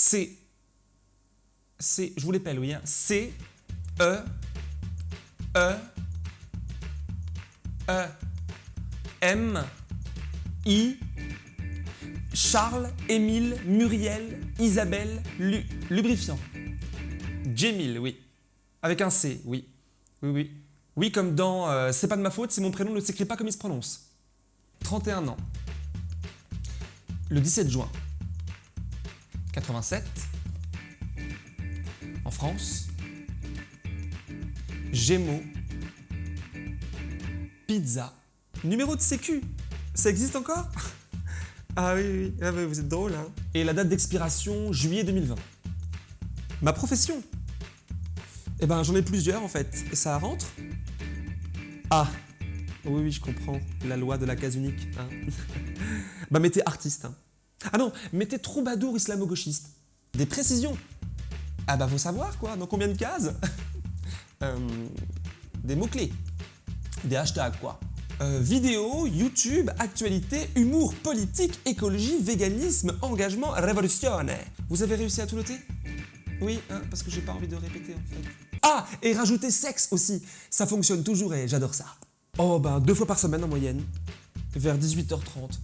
C. C. Je vous l'appelle, oui. Hein. C. E. E. E. M. I. Charles, Émile, Muriel, Isabelle, Lu, lubrifiant. Jamil, oui. Avec un C, oui. Oui, oui. Oui, comme dans euh, C'est pas de ma faute si mon prénom ne s'écrit pas comme il se prononce. 31 ans. Le 17 juin 87, en France, Gémeaux, pizza, numéro de sécu. Ça existe encore? Ah oui, oui, ah vous êtes drôle, hein Et la date d'expiration, juillet 2020. Ma profession Eh ben, j'en ai plusieurs, en fait. Et ça rentre? Ah Oui, oui, je comprends. La loi de la case unique. Hein. bah, mettez artiste. Hein. Ah non, mettez troubadour islamo-gauchiste. Des précisions. Ah bah, faut savoir, quoi. Dans combien de cases euh, Des mots-clés. Des hashtags, quoi. Euh, vidéo, YouTube, actualité, humour, politique, écologie, véganisme, engagement, révolution. Vous avez réussi à tout noter? Oui, hein, parce que j'ai pas envie de répéter en fait. Ah, et rajouter sexe aussi. Ça fonctionne toujours et j'adore ça. Oh ben, deux fois par semaine en moyenne, vers 18h30.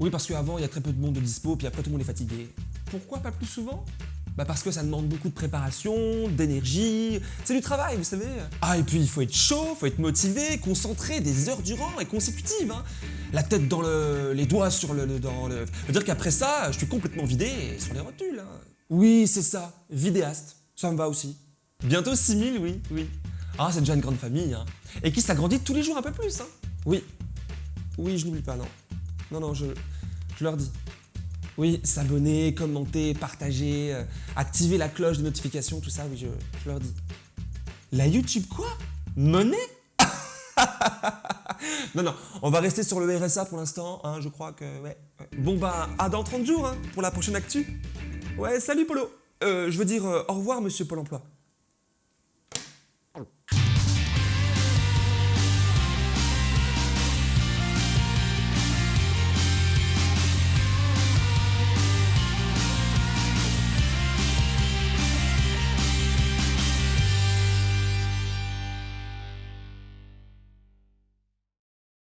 Oui, parce qu'avant, il y a très peu de monde de dispo, puis après tout le monde est fatigué. Pourquoi pas plus souvent? Bah parce que ça demande beaucoup de préparation, d'énergie, c'est du travail, vous savez. Ah, et puis il faut être chaud, faut être motivé, concentré des heures durant et consécutives. Hein. La tête dans le... les doigts sur le... dans le... veut dire qu'après ça, je suis complètement vidé sur les rotules. Hein. Oui, c'est ça, vidéaste, ça me va aussi. Bientôt 6000, oui, oui. Ah, c'est déjà une grande famille, hein. Et qui s'agrandit tous les jours un peu plus, hein. Oui. Oui, je n'oublie pas, non. Non, non, je, je leur dis. Oui, s'abonner, commenter, partager, euh, activer la cloche de notification, tout ça, oui, je, leur dis. La YouTube quoi? Monnaie? Non, non, on va rester sur le RSA pour l'instant, hein, je crois que. Bon bah, à dans 30 jours, hein, pour la prochaine actu. Ouais, salut Polo euh, Je veux dire, euh, au revoir, monsieur Pôle emploi.